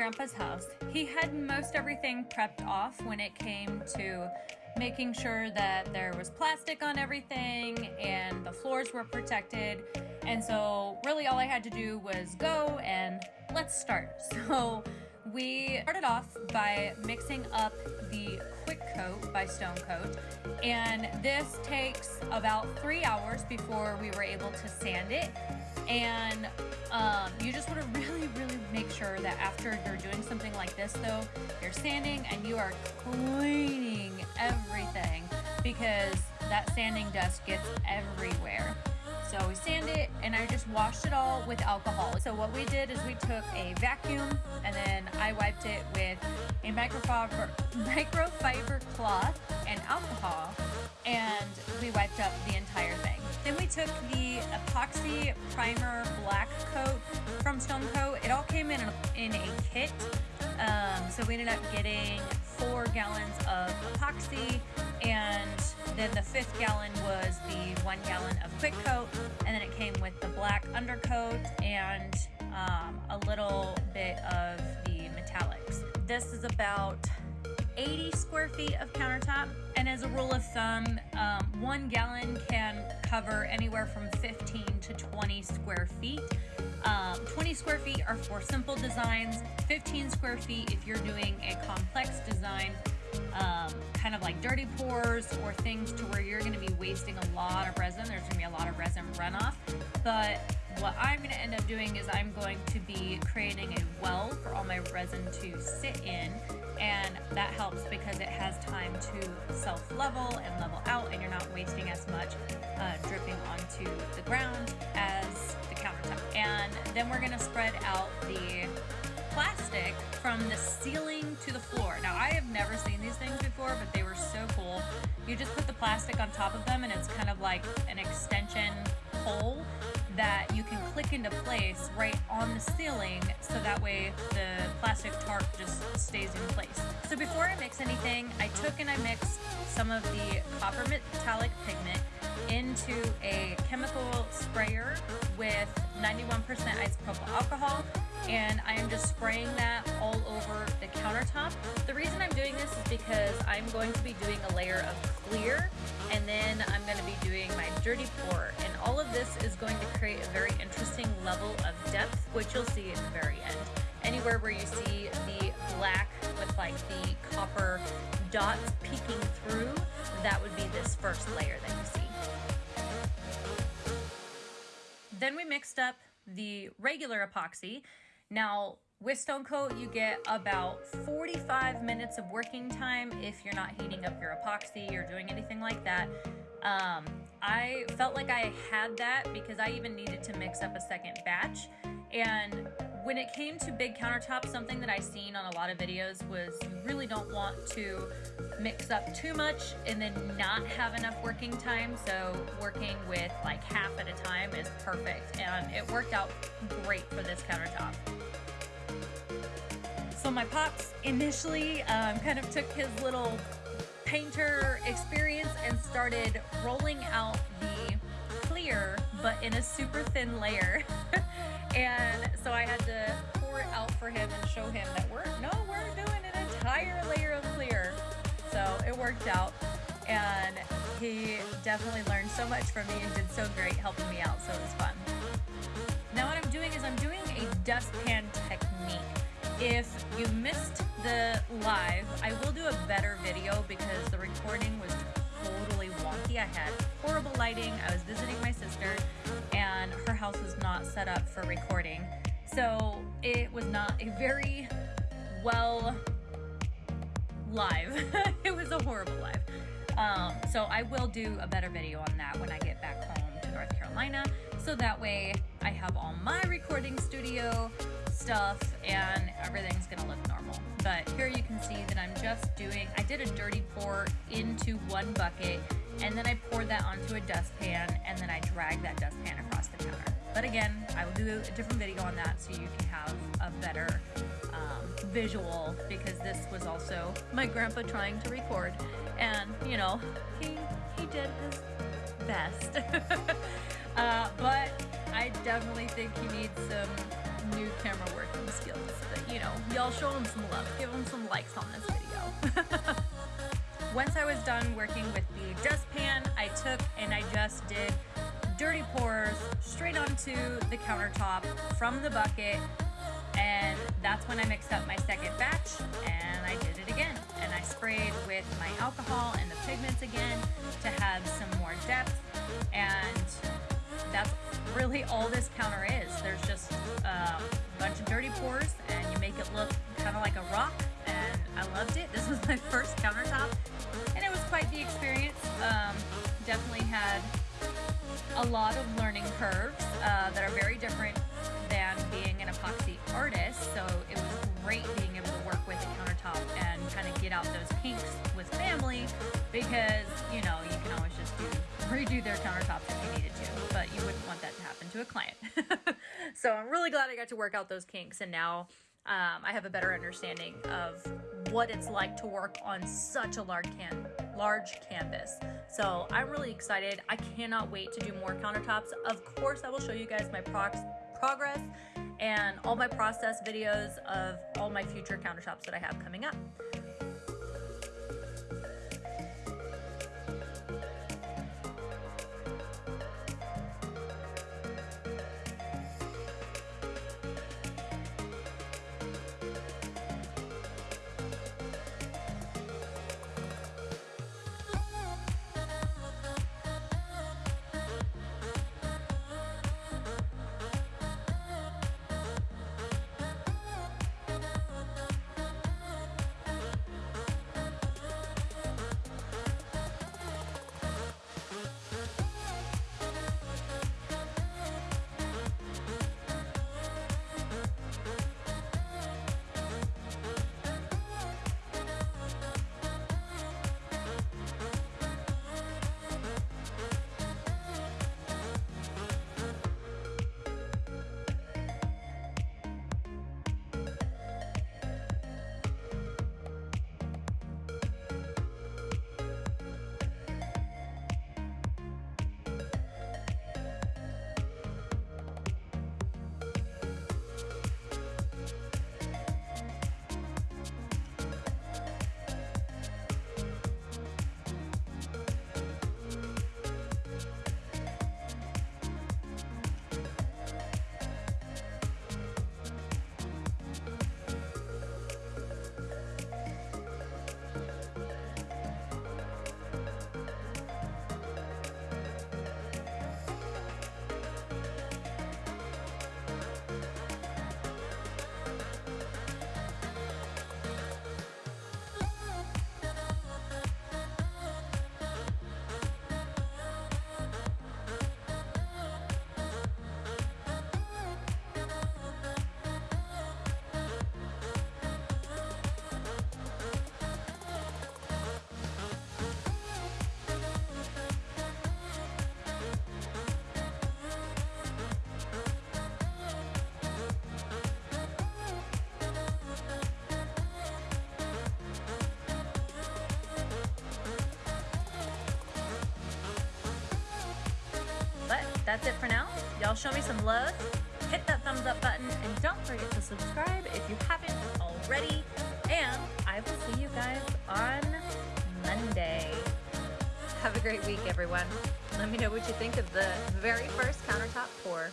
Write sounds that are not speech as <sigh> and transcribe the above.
grandpa's house. He had most everything prepped off when it came to making sure that there was plastic on everything and the floors were protected. And so really all I had to do was go and let's start. <laughs> So we started off by mixing up the Quick Coat by Stone Coat. And this takes about three hours before we were able to sand it. And um, you just want to <laughs> really, really make sure that after you're doing something like this though, you're sanding and you are cleaning everything because that sanding dust gets everywhere. So we sand it and I just washed it all with alcohol. So what we did is we took a vacuum and then I wiped it with a microfiber, <laughs> microfiber cloth and alcohol and we wiped up the entire thing. Then we took the epoxy primer black coat from Stone Coat. It all came in in a so we ended up getting four gallons of epoxy and then the fifth gallon was the one gallon of quick coat and then it came with the black undercoat and um, a little bit of the metallics. This is about 80 square feet of countertop and as a rule of thumb um, one gallon can cover anywhere from 15 to 20 square feet um, 20 square feet are for simple designs 15 square feet if you're doing a complex design um, kind of like dirty pours or things to where you're going to be wasting a lot of resin. There's going to be a lot of resin runoff. But what I'm going to end up doing is I'm going to be creating a well for all my resin to sit in. And that helps because it has time to self-level and level out and you're not wasting as much uh, dripping onto the ground then we're to spread out the plastic from the ceiling to the floor. Now, I have never seen these things before, but they were so cool. You just put the plastic on top of them and it's kind of like an extension pole that you can click into place right on the ceiling so that way the plastic tarp just stays in place. So before I mix anything, I took and I mixed some of the copper metallic pigment into a chemical sprayer with 91% isopropyl alcohol and I am just spraying that all over the countertop. The reason I'm doing this is because I'm going to be doing a layer of clear and then I'm going to be doing my dirty pour and all of this is going to create a very interesting level of depth which you'll see at the very end. Anywhere where you see the black with like the copper dots peeking through, that would be this first layer that you see. Then we mixed up the regular epoxy now, with Stone Coat, you get about 45 minutes of working time if you're not heating up your epoxy or doing anything like that. Um, I felt like I had that because I even needed to mix up a second batch. And when it came to big countertops, something that I seen on a lot of videos was you really don't want to mix up too much and then not have enough working time. So working with like half at a time is perfect. And it worked out great for this countertop. So my pops initially um, kind of took his little painter experience and started rolling out the clear, but in a super thin layer. <laughs> and so I had to pour it out for him and show him that we're, no, we're doing an entire layer of clear. So it worked out. And he definitely learned so much from me and did so great helping me out. So it was fun. Now what I'm doing is I'm doing a dustpan technique. If you missed the live, I will do a better video because the recording was totally wonky. I had horrible lighting. I was visiting my sister and her house was not set up for recording. So it was not a very well live. <laughs> it was a horrible live. Um, so I will do a better video on that when I get back home to North Carolina. So that way I have all my recording studio stuff and everything's gonna look normal. But here you can see that I'm just doing, I did a dirty pour into one bucket and then I poured that onto a dustpan and then I dragged that dustpan across the counter. But again, I will do a different video on that so you can have a better um, visual because this was also my grandpa trying to record and you know, he, he did his best. <laughs> uh, but I definitely think he needs some new camera working skills. But you know, y'all show him some love. Give him some likes on this video. <laughs> Once I was done working with the dustpan, I took and I just did dirty pours straight onto the countertop from the bucket and that's when I mixed up my second batch and I did it again. And I sprayed with my alcohol and the pigments again to have some more depth and that's really all this counter is. There's just um, a bunch of dirty pours and you make it look kind of like a rock and I loved it <laughs> this was my first countertop and it was quite the experience um, definitely had a lot of learning curves uh, that are very different than being an epoxy artist. So it was great being able to work with a countertop and kind of get out those kinks with family because, you know, you can always just do redo their countertops if you needed to, but you wouldn't want that to happen to a client. <laughs> so I'm really glad I got to work out those kinks and now um, I have a better understanding of what it's like to work on such a large can large canvas. So I'm really excited. I cannot wait to do more countertops. Of course, I will show you guys my progress and all my process videos of all my future countertops that I have coming up. That's it for now. Y'all show me some love. Hit that thumbs up button and don't forget to subscribe if you haven't already. And I will see you guys on Monday. Have a great week, everyone. Let me know what you think of the very first countertop pour.